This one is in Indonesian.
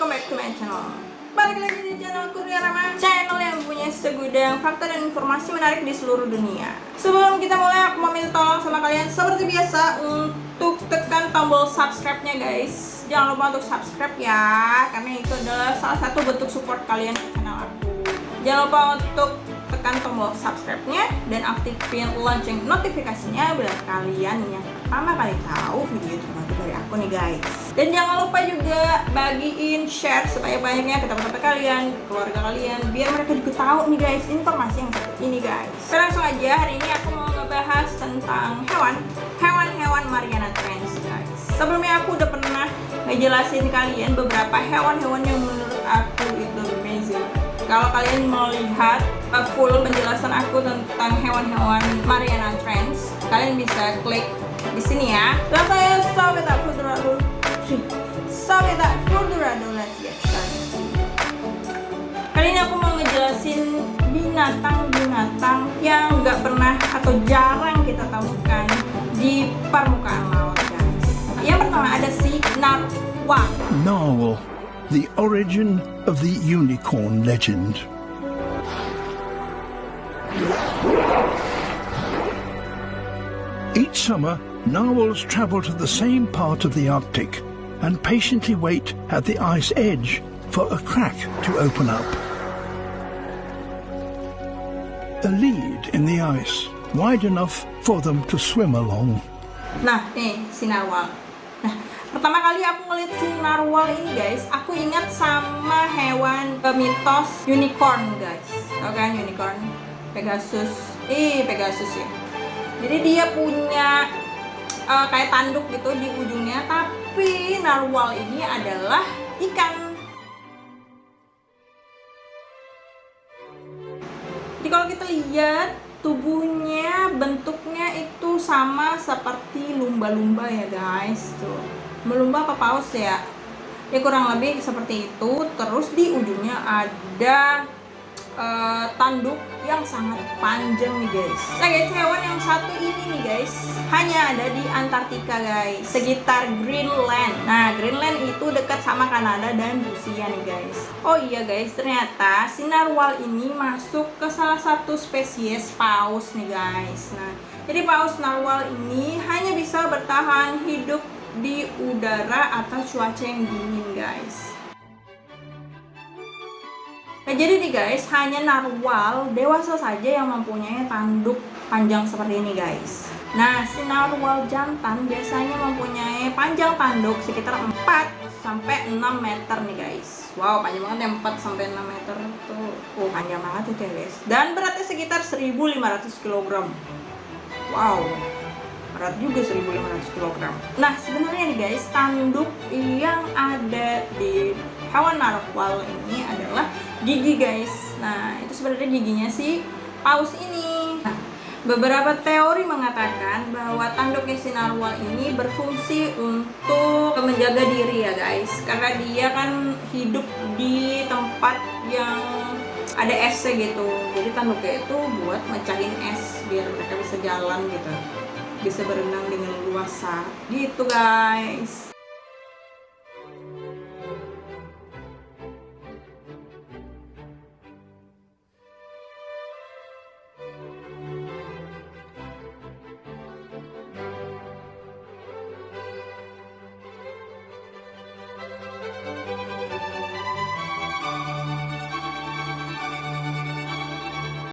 welcome back to my channel. Balik lagi di channel Kurnia Rama. Channel yang punya segudang fakta dan informasi menarik di seluruh dunia. Sebelum kita mulai aku mau minta tolong sama kalian Seperti biasa untuk tekan tombol subscribe-nya guys. Jangan lupa untuk subscribe ya Karena itu adalah salah satu bentuk support kalian ke channel aku. Jangan lupa untuk tekan tombol subscribe-nya dan aktifin lonceng notifikasinya bila kalian yang pertama kali tahu video terbaru dari aku nih guys. Dan jangan lupa juga bagiin share supaya banyaknya ke teman-teman kalian, ke keluarga kalian, biar mereka juga tahu nih guys informasi yang seperti ini guys. Oke, langsung aja hari ini aku mau ngebahas tentang hewan, hewan-hewan Mariana Trench guys. Sebelumnya aku udah pernah ngejelasin kalian beberapa hewan-hewan yang menurut aku itu kalau kalian mau lihat uh, full penjelasan aku tentang hewan-hewan Mariana Trench, kalian bisa klik di sini ya. Dan saya further ado, so without further ado, let's get started. Kali ini aku mau ngejelasin binatang-binatang yang nggak pernah atau jarang kita temukan di permukaan laut, guys. Yang pertama ada si narwhal. Narwhal, the origin of the unicorn legend. Each summer, narwhals travel to the same part of the Arctic and patiently wait at the ice edge for a crack to open up. A lead in the ice, wide enough for them to swim along. Nah, eh, narwhal. Nah, pertama kali aku ngeliat si narwhal ini guys, aku ingat sama hewan eh, mitos unicorn guys. Tau kan unicorn? Pegasus. Ih, Pegasus ya. Jadi dia punya uh, kayak tanduk gitu di ujungnya, tapi narwhal ini adalah ikan. Jadi kalau kita lihat tubuhnya bentuknya itu sama seperti lumba-lumba ya guys tuh. Melumba apa paus ya? Ya kurang lebih seperti itu. Terus di ujungnya ada uh, tanduk yang sangat panjang nih guys. Nah guys hewan yang satu ini nih guys hanya ada di Antartika guys. Sekitar Greenland. Nah Greenland itu dekat sama Kanada dan Rusia nih guys. Oh iya guys ternyata si narwhal ini masuk ke salah satu spesies paus nih guys. Nah jadi paus narwhal ini hanya bisa bertahan hidup di udara atau cuaca yang dingin guys Nah, jadi nih guys, hanya narwhal dewasa saja yang mempunyai tanduk panjang seperti ini guys. Nah, si narwhal jantan biasanya mempunyai panjang tanduk sekitar 4 sampai 6 meter nih guys. Wow, panjang banget ya 4 sampai 6 meter tuh. Oh, panjang banget itu ya guys. Dan beratnya sekitar 1500 kg. Wow. Berat juga 1500 kg. Nah, sebenarnya nih guys, tanduk yang ada di hewan narwhal ini adalah gigi guys. Nah itu sebenarnya giginya si paus ini. Nah, beberapa teori mengatakan bahwa tanduknya si narwhal ini berfungsi untuk menjaga diri ya guys. Karena dia kan hidup di tempat yang ada esnya gitu. Jadi tanduknya itu buat mecahin es biar mereka bisa jalan gitu. Bisa berenang dengan luasa. Gitu guys